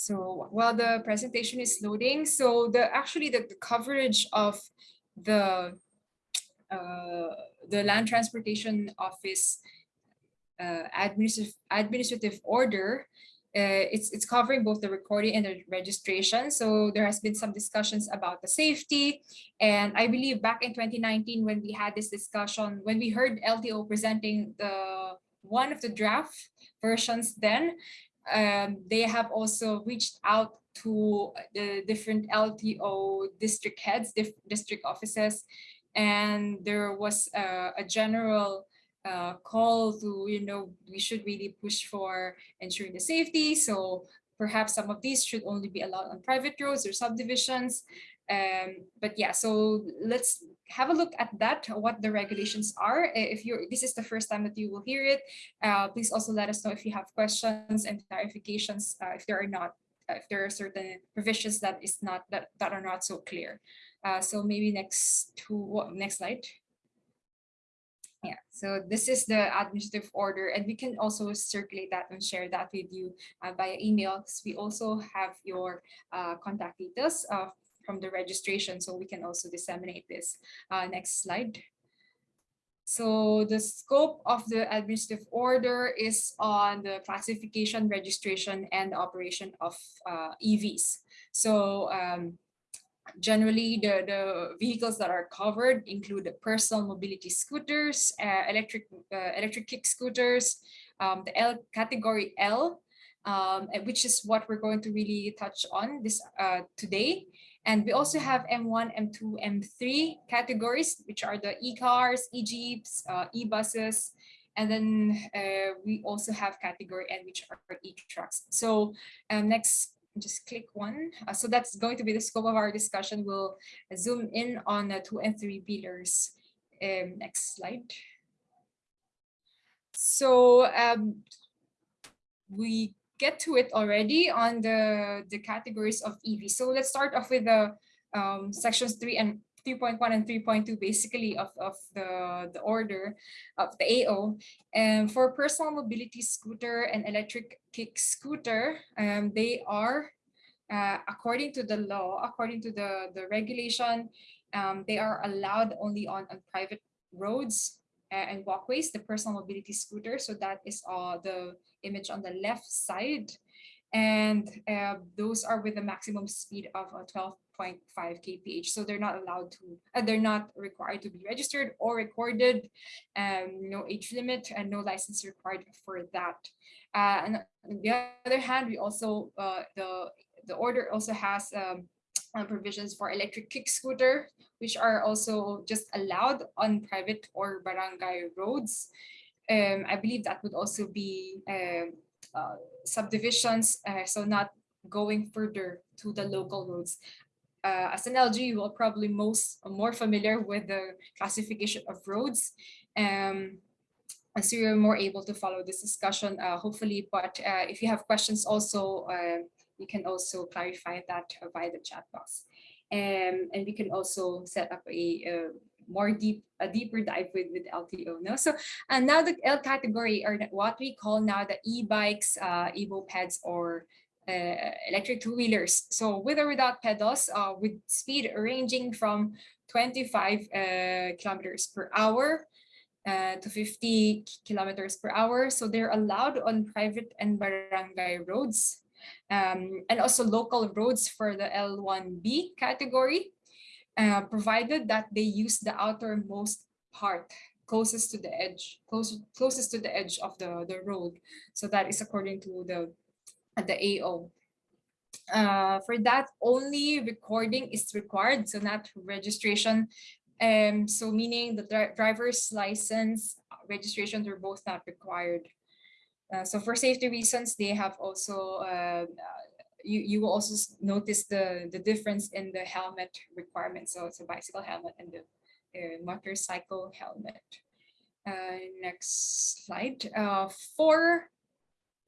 So while the presentation is loading, so the actually the, the coverage of the uh, the Land Transportation Office uh, administrative administrative order uh, it's it's covering both the recording and the registration. So there has been some discussions about the safety. And I believe back in 2019, when we had this discussion, when we heard LTO presenting the one of the draft versions then, um, they have also reached out to the different LTO district heads, district offices, and there was a, a general uh, call to, you know, we should really push for ensuring the safety. So perhaps some of these should only be allowed on private roads or subdivisions. Um, but yeah, so let's have a look at that, what the regulations are. If you're, this is the first time that you will hear it, uh, please also let us know if you have questions and clarifications, uh, if there are not, uh, if there are certain provisions that is not, that, that are not so clear. Uh, so maybe next to, what next slide. Yeah, so this is the administrative order and we can also circulate that and share that with you uh, via email we also have your uh, contact details from the registration so we can also disseminate this. Uh, next slide. So the scope of the administrative order is on the classification, registration, and operation of uh, EVs. So um, generally the, the vehicles that are covered include the personal mobility scooters, uh, electric uh, electric kick scooters, um, the L category L, um, which is what we're going to really touch on this uh, today. And we also have M1, M2, M3 categories, which are the e-cars, e-jeeps, uh, e-buses, and then uh, we also have category N, which are e-trucks. So um, next just click one. Uh, so that's going to be the scope of our discussion. We'll zoom in on the two and three pillars. Um, next slide. So um, we get to it already on the, the categories of EV. So let's start off with the um, sections three and 3.1 and 3.2 basically of, of the, the order of the AO. And for personal mobility scooter and electric kick scooter, um, they are, uh, according to the law, according to the, the regulation, um, they are allowed only on, on private roads and walkways, the personal mobility scooter. So that is uh, the image on the left side. And uh, those are with a maximum speed of uh, 12 0.5 kph. So they're not allowed to, uh, they're not required to be registered or recorded, um, no age limit and no license required for that. Uh, and on the other hand, we also, uh, the, the order also has um, uh, provisions for electric kick scooter, which are also just allowed on private or barangay roads. Um, I believe that would also be um, uh, subdivisions, uh, so not going further to the local roads uh, as an LG, you will probably most more familiar with the classification of roads. Um, and so you're more able to follow this discussion, uh, hopefully. But uh, if you have questions also, uh, you can also clarify that via the chat box. Um, and we can also set up a, a more deep, a deeper dive with, with LTO. No? So and now the L category are what we call now the e-bikes, uh, e-mopeds, or uh, electric two-wheelers. So with or without pedals, uh, with speed ranging from 25 uh, kilometers per hour uh, to 50 kilometers per hour. So they're allowed on private and barangay roads um, and also local roads for the L1B category, uh, provided that they use the outermost part closest to the edge, close, closest to the edge of the, the road. So that is according to the the AO. Uh, for that, only recording is required, so not registration. Um, so meaning the dri driver's license registrations are both not required. Uh, so for safety reasons, they have also, uh, you, you will also notice the, the difference in the helmet requirements. So it's a bicycle helmet and the motorcycle helmet. Uh, next slide. Uh, for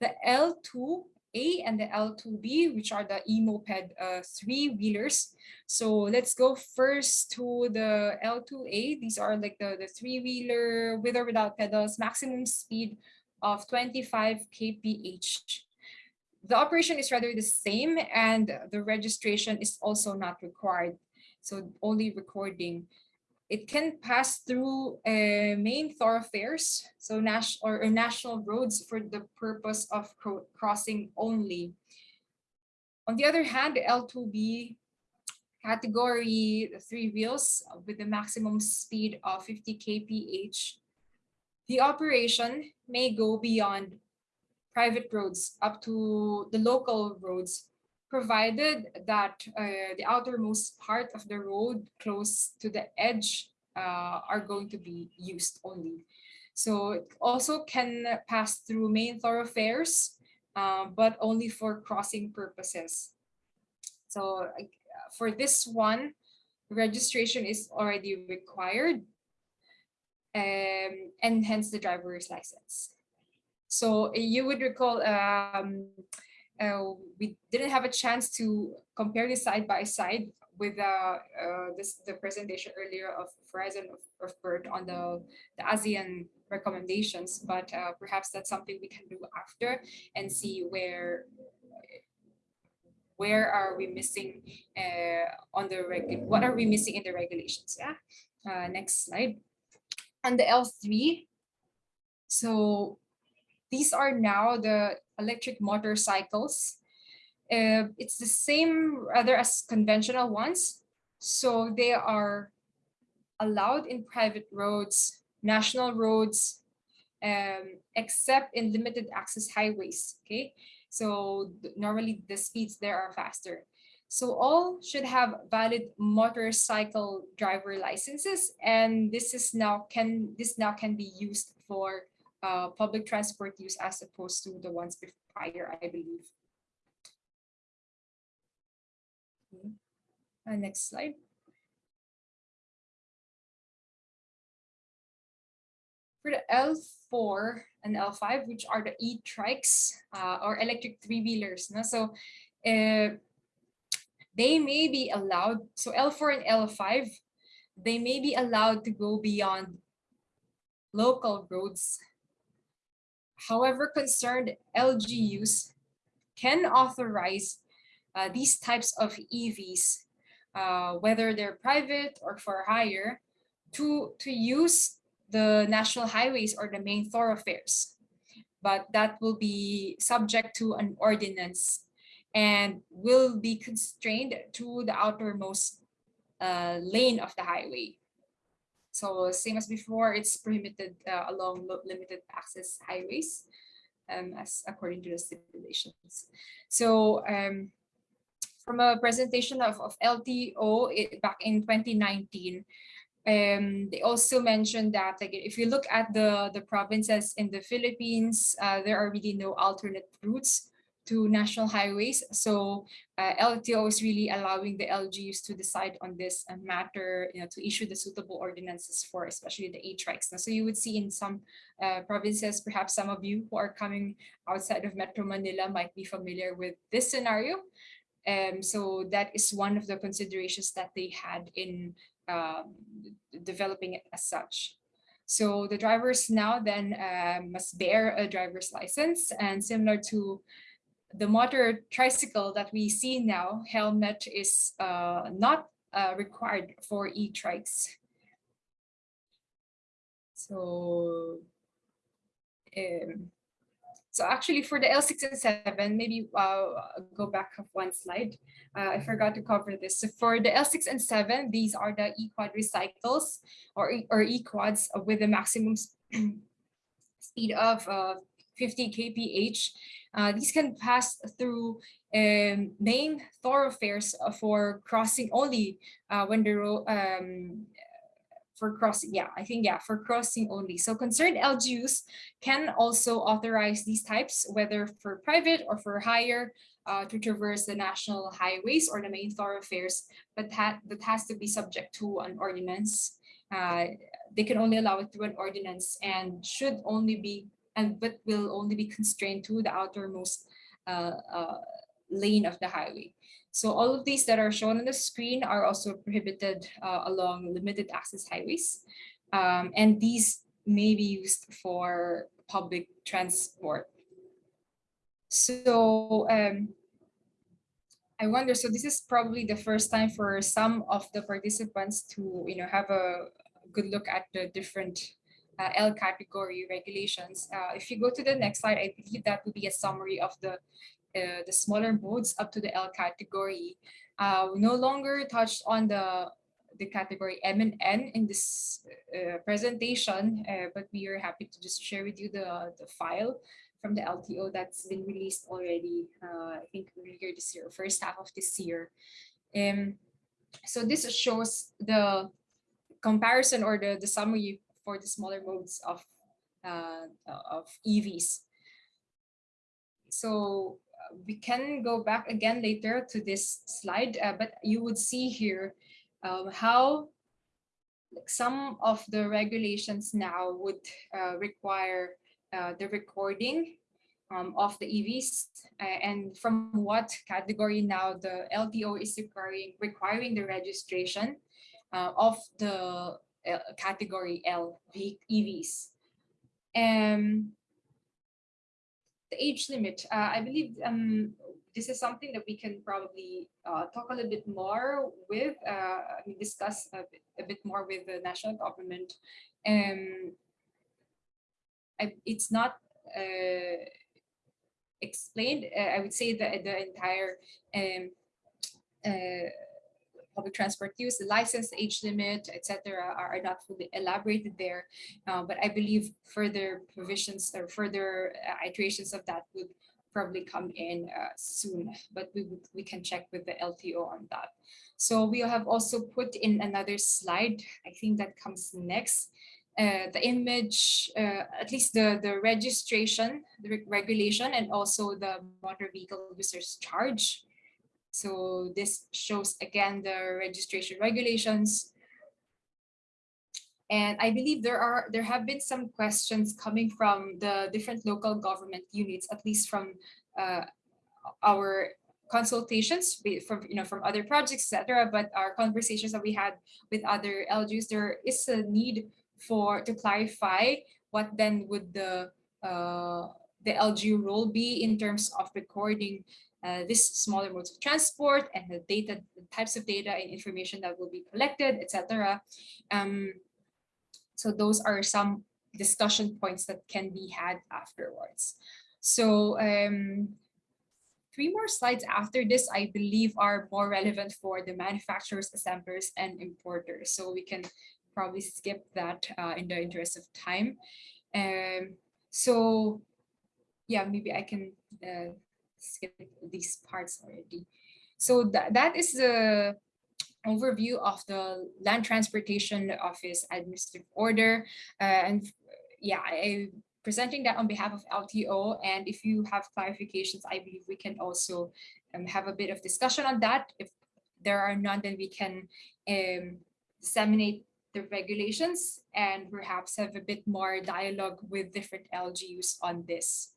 the L2 a and the L2B, which are the e-moped uh, three-wheelers. So let's go first to the L2A. These are like the, the three-wheeler with or without pedals, maximum speed of 25 kph. the operation is rather the same and the registration is also not required. So only recording. It can pass through uh, main thoroughfares, so national or, or, national roads for the purpose of crossing only. On the other hand, the L2B category three wheels with the maximum speed of 50 kph, the operation may go beyond private roads up to the local roads, provided that uh, the outermost part of the road close to the edge uh, are going to be used only. So it also can pass through main thoroughfares, uh, but only for crossing purposes. So for this one, registration is already required um, and hence the driver's license. So you would recall um, uh, we didn't have a chance to compare this side by side with uh, uh, this the presentation earlier of Verizon of, of on the, the ASEAN recommendations, but uh, perhaps that's something we can do after and see where where are we missing uh, on the what are we missing in the regulations? Yeah. Uh, next slide on the L3 so these are now the electric motorcycles. Uh, it's the same rather as conventional ones. So they are allowed in private roads, national roads, um, except in limited access highways, okay? So normally the speeds there are faster. So all should have valid motorcycle driver licenses, and this is now can this now can be used for uh, public transport use as opposed to the ones prior, I believe. Okay. Uh, next slide. For the L4 and L5, which are the e-trikes uh, or electric three-wheelers. No? So uh, they may be allowed, so L4 and L5, they may be allowed to go beyond local roads However, concerned LGUs can authorize uh, these types of EVs, uh, whether they're private or for hire, to, to use the national highways or the main thoroughfares. But that will be subject to an ordinance and will be constrained to the outermost uh, lane of the highway. So same as before, it's prohibited uh, along limited access highways um, as according to the stipulations. So um, from a presentation of, of LTO it, back in 2019, um, they also mentioned that like if you look at the, the provinces in the Philippines, uh, there are really no alternate routes to national highways. So uh, LTO is really allowing the LGUs to decide on this uh, matter, you know, to issue the suitable ordinances for especially the e-trikes. So you would see in some uh, provinces, perhaps some of you who are coming outside of Metro Manila might be familiar with this scenario. Um, so that is one of the considerations that they had in um, developing it as such. So the drivers now then uh, must bear a driver's license and similar to the motor tricycle that we see now, helmet is uh, not uh, required for e-trikes. So, um, so actually for the L6 and 7, maybe uh, go back one slide. Uh, I forgot to cover this. So for the L6 and 7, these are the e-quadricycles or, or e-quads with the maximum speed of uh, 50 kph uh, these can pass through um, main thoroughfares for crossing only uh, when the road um, for crossing, yeah, I think, yeah, for crossing only. So concerned LGUs can also authorize these types, whether for private or for hire, uh, to traverse the national highways or the main thoroughfares, but that, that has to be subject to an ordinance. Uh, they can only allow it through an ordinance and should only be and but will only be constrained to the outermost uh, uh, lane of the highway. So all of these that are shown on the screen are also prohibited uh, along limited access highways. Um, and these may be used for public transport. So um, I wonder, so this is probably the first time for some of the participants to, you know, have a good look at the different uh, L category regulations. Uh, if you go to the next slide, I believe that would be a summary of the uh, the smaller modes up to the L category. Uh, we no longer touched on the the category M and N in this uh, presentation, uh, but we are happy to just share with you the, the file from the LTO that's been released already, I think earlier this year, first half of this year. Um, so this shows the comparison or the, the summary for the smaller modes of, uh, of EVs. So uh, we can go back again later to this slide, uh, but you would see here um, how some of the regulations now would uh, require uh, the recording um, of the EVs and from what category now the LTO is requiring, requiring the registration uh, of the category L EVs. Um, the age limit, uh, I believe um, this is something that we can probably uh, talk a little bit more with, uh, discuss a bit, a bit, more with the national government. Um, I, it's not uh, explained, uh, I would say that the entire um, uh, public transport use, the license, age limit, etc., are, are, not fully elaborated there. Uh, but I believe further provisions or further uh, iterations of that would probably come in uh, soon, but we, we can check with the LTO on that. So we have also put in another slide, I think that comes next. Uh, the image, uh, at least the, the registration, the re regulation, and also the motor vehicle users charge. So this shows again the registration regulations, and I believe there are there have been some questions coming from the different local government units, at least from uh, our consultations from you know from other projects, etc. But our conversations that we had with other LGUs, there is a need for to clarify what then would the uh, the LGU role be in terms of recording uh, this smaller modes of transport and the data, the types of data and information that will be collected, etc. Um, so those are some discussion points that can be had afterwards. So um, three more slides after this, I believe are more relevant for the manufacturers, assemblers, and importers. So we can probably skip that uh, in the interest of time. Um, so yeah, maybe I can uh, skip these parts already. So that, that is the overview of the Land Transportation Office Administrative Order. Uh, and yeah, I presenting that on behalf of LTO. And if you have clarifications, I believe we can also um, have a bit of discussion on that. If there are none, then we can um, disseminate the regulations and perhaps have a bit more dialogue with different LGUs on this.